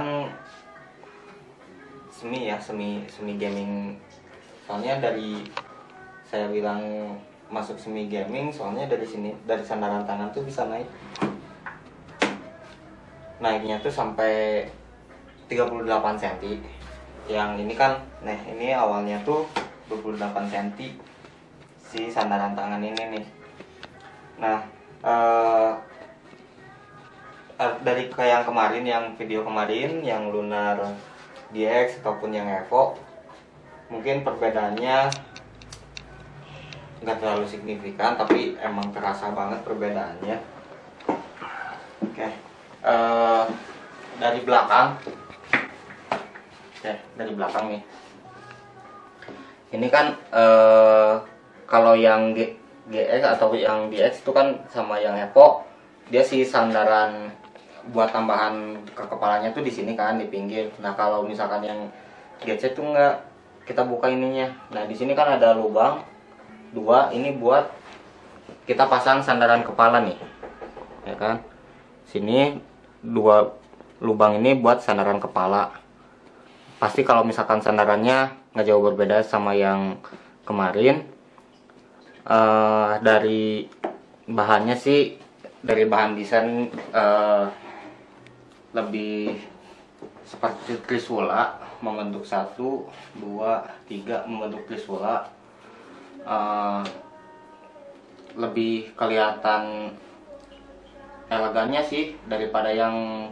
bilang semi ya semi semi gaming. Soalnya dari saya bilang masuk semi gaming soalnya dari sini dari sandaran tangan tuh bisa naik. Naiknya tuh sampai 38 cm yang ini kan nah ini awalnya tuh 28 cm si sandaran tangan ini nih. Nah eh, dari kayak yang kemarin yang video kemarin yang lunar DX ataupun yang Evo mungkin perbedaannya nggak terlalu signifikan tapi emang terasa banget perbedaannya. Oke eh, dari belakang. Oke dari belakang nih. Ini kan eh, kalau yang G, GX atau yang DX itu kan sama yang Evo dia si sandaran buat tambahan ke kepalanya tuh di sini kan di pinggir. Nah kalau misalkan yang GC tuh enggak kita buka ininya. Nah di sini kan ada lubang dua ini buat kita pasang sandaran kepala nih ya kan? Sini dua lubang ini buat sandaran kepala. Pasti kalau misalkan sandarannya nggak jauh berbeda sama yang kemarin uh, dari bahannya sih dari bahan desain uh, lebih seperti trisula membentuk satu dua tiga membentuk trisula uh, lebih kelihatan elegannya sih daripada yang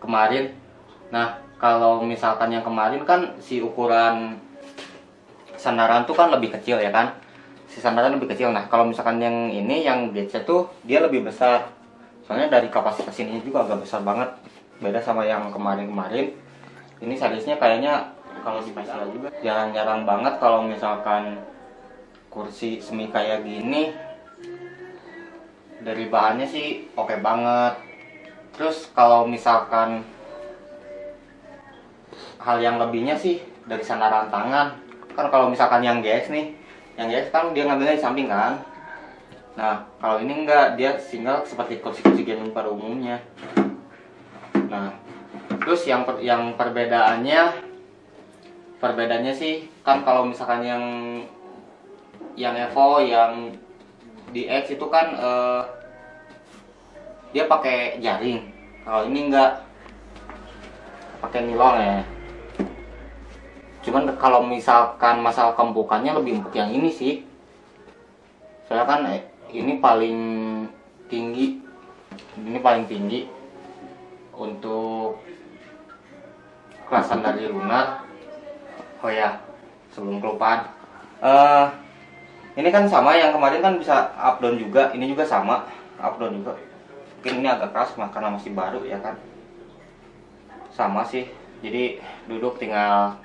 kemarin. Nah kalau misalkan yang kemarin kan si ukuran sandaran tuh kan lebih kecil ya kan? Si sandaran lebih kecil. Nah kalau misalkan yang ini yang GC tuh dia lebih besar soalnya dari kapasitas ini juga agak besar banget. Beda sama yang kemarin-kemarin. Ini size-nya kayaknya kalau di Malaysia juga jarang-jarang banget kalau misalkan kursi semi kayak gini. Dari bahannya sih oke okay banget. Terus kalau misalkan hal yang lebihnya sih dari sandaran tangan. Kan kalau misalkan yang GX nih yang GX kan dia ngambilnya di samping kan nah kalau ini enggak dia single seperti kursi-kursi gaming pada umumnya. Nah terus yang per, yang perbedaannya perbedaannya sih kan kalau misalkan yang yang Evo yang DX itu kan eh, dia pakai jaring. Kalau ini enggak pakai nilon ya. Cuman kalau misalkan masalah kempukannya lebih empuk yang ini sih. Saya kan eh, ini paling tinggi ini paling tinggi untuk kelasan dari lunar oh ya sebelum kelupaan. Uh, ini kan sama yang kemarin kan bisa up down juga ini juga sama up down juga. Mungkin ini agak keras karena masih baru ya kan? Sama sih jadi duduk tinggal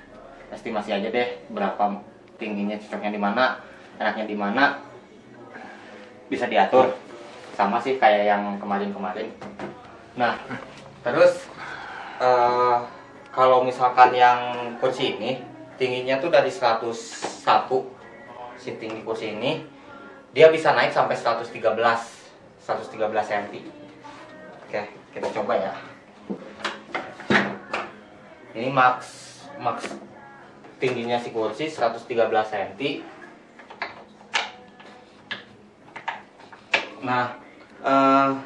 estimasi aja deh berapa tingginya cocoknya di mana enaknya di mana bisa diatur. Sama sih kayak yang kemarin-kemarin. Nah terus uh, kalau misalkan yang kursi ini tingginya tuh dari 101 si tinggi kursi ini dia bisa naik sampai 113 113 cm oke kita coba ya. Ini max max tingginya si kursi 113 cm nah uh,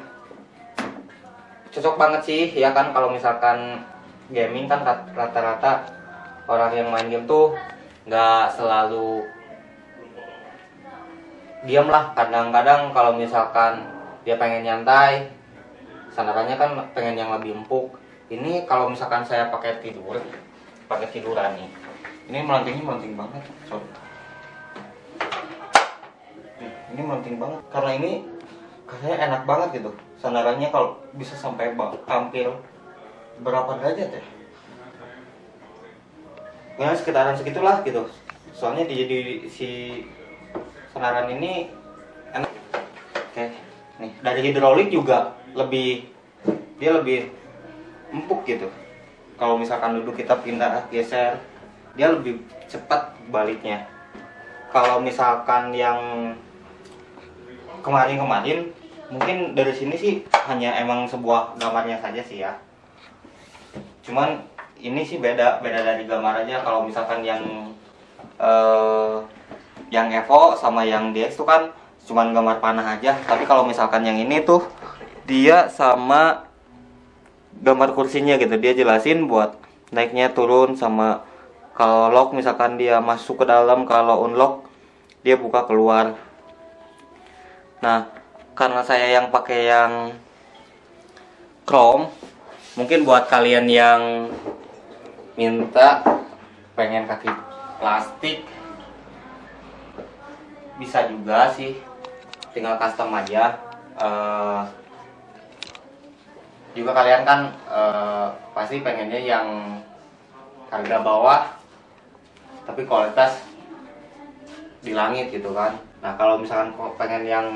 cocok banget sih ya kan kalau misalkan gaming kan rata-rata orang yang main game tuh nggak selalu diam lah. Kadang-kadang kalau misalkan dia pengen nyantai sandarannya kan pengen yang lebih empuk. Ini kalau misalkan saya pakai tidur pakai tiduran nih ini melantingnya melanting banget sorry ini melanting banget. Karena ini katanya enak banget gitu. Sandarannya kalau bisa sampai hampir berapa derajat ya? Ya sekitaran segitulah gitu. Soalnya di, di si sandaran ini enak. Oke nih dari hidrolik juga lebih dia lebih empuk gitu. Kalau misalkan duduk kita pindah geser dia lebih cepat baliknya. Kalau misalkan yang kemarin-kemarin mungkin dari sini sih hanya emang sebuah gambarnya saja sih ya. Cuman ini sih beda beda dari gambar aja. Kalau misalkan yang eh, yang Evo sama yang DX tuh kan cuman gambar panah aja. Tapi kalau misalkan yang ini tuh dia sama gambar kursinya gitu. Dia jelasin buat naiknya turun sama kalau lock misalkan dia masuk ke dalam kalau unlock dia buka keluar nah karena saya yang pakai yang chrome mungkin buat kalian yang minta pengen kaki plastik bisa juga sih. Tinggal custom aja. Uh, juga kalian kan uh, pasti pengennya yang harga bawah tapi kualitas di langit gitu kan. Nah kalau misalkan pengen yang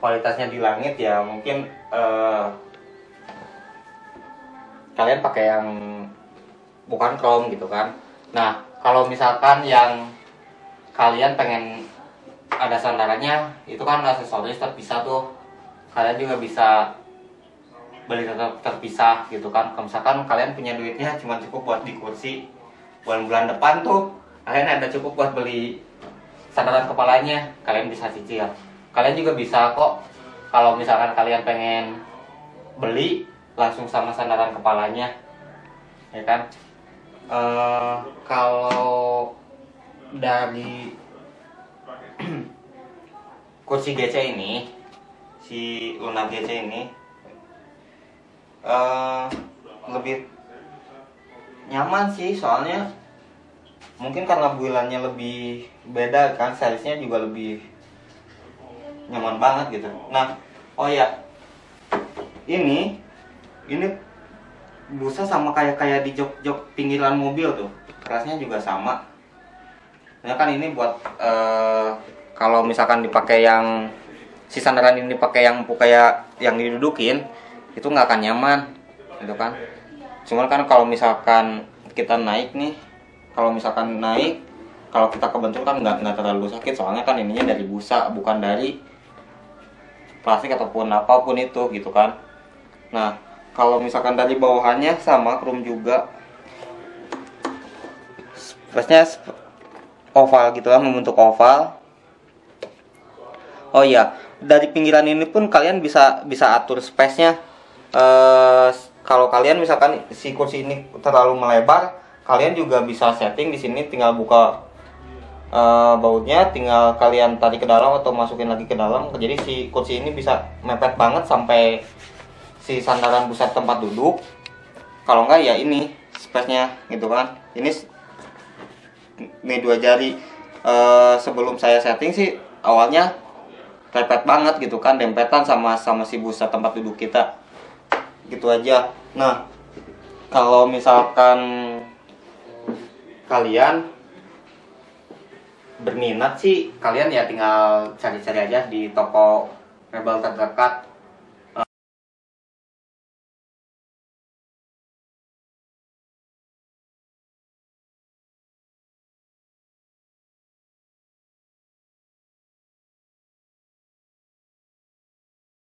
kualitasnya di langit ya mungkin uh, kalian pakai yang bukan chrome gitu kan. Nah kalau misalkan yang kalian pengen ada sandarannya itu kan aksesoris terpisah tuh. Kalian juga bisa beli tetap terpisah gitu kan. Kalau misalkan kalian punya duitnya cuma cukup buat di kursi bulan-bulan depan tuh kalian ada cukup buat beli sandaran kepalanya kalian bisa cicil. Kalian juga bisa kok kalau misalkan kalian pengen beli langsung sama sandaran kepalanya. Ya kan? E, kalau dari kursi GC ini si Luna GC ini uh, lebih nyaman sih soalnya mungkin karena builannya lebih beda kan size-nya juga lebih nyaman banget gitu. Nah oh ya ini ini busa sama kayak kayak di jok-jok pinggiran mobil tuh. Kerasnya juga sama. Ya kan ini buat uh, kalau misalkan dipakai yang si sandaran ini dipakai yang kayak yang didudukin itu nggak akan nyaman gitu kan? Cuman kan kalau misalkan kita naik nih kalau misalkan naik kalau kita kebentur kan nggak nggak terlalu sakit. Soalnya kan ininya dari busa bukan dari plastik ataupun apa pun itu gitu kan. Nah kalau misalkan dari bawahannya sama krum juga. Spacenya oval gitu kan membentuk oval. Oh iya dari pinggiran ini pun kalian bisa bisa atur space-nya. Uh, kalau kalian misalkan si kursi ini terlalu melebar kalian juga bisa setting di sini tinggal buka uh, bautnya tinggal kalian tarik ke dalam atau masukin lagi ke dalam. Jadi si kursi ini bisa mepet banget sampai si sandaran pusat tempat duduk. Kalau enggak ya ini space-nya gitu kan. Ini ini dua jari. Uh, sebelum saya setting sih awalnya repet banget gitu kan dempetan sama sama si busa tempat duduk kita. Gitu aja. Nah kalau misalkan kalian berminat sih kalian ya tinggal cari-cari aja di toko mebel terdekat